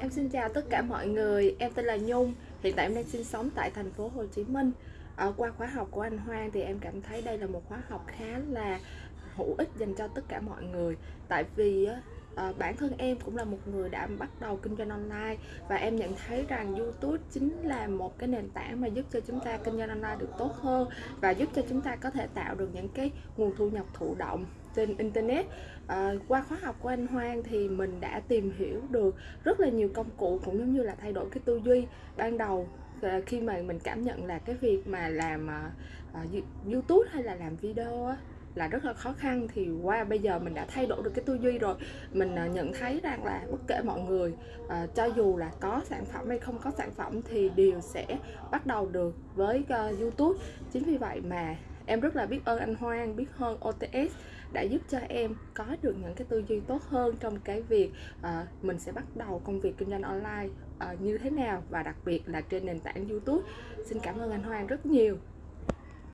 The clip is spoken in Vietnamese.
Em xin chào tất cả mọi người, em tên là Nhung, hiện tại em đang sinh sống tại thành phố Hồ Chí Minh. Ở qua khóa học của anh Hoang thì em cảm thấy đây là một khóa học khá là hữu ích dành cho tất cả mọi người. Tại vì à, bản thân em cũng là một người đã bắt đầu kinh doanh online và em nhận thấy rằng YouTube chính là một cái nền tảng mà giúp cho chúng ta kinh doanh online được tốt hơn và giúp cho chúng ta có thể tạo được những cái nguồn thu nhập thụ động trên internet. À, qua khóa học của anh Hoang thì mình đã tìm hiểu được rất là nhiều công cụ cũng giống như là thay đổi cái tư duy ban đầu ờ, khi mà mình cảm nhận là cái việc mà làm uh, YouTube hay là làm video á, là rất là khó khăn. Thì qua bây giờ mình đã thay đổi được cái tư duy rồi. Mình à, nhận thấy rằng là bất kể mọi người uh, cho dù là có sản phẩm hay không có sản phẩm thì đều sẽ bắt đầu được với uh, YouTube. Chính vì vậy mà em rất là biết ơn anh Hoang biết hơn OTS đã giúp cho em có được những cái tư duy tốt hơn trong cái việc uh, mình sẽ bắt đầu công việc kinh doanh online uh, như thế nào và đặc biệt là trên nền tảng YouTube. Xin cảm ơn anh Hoang rất nhiều.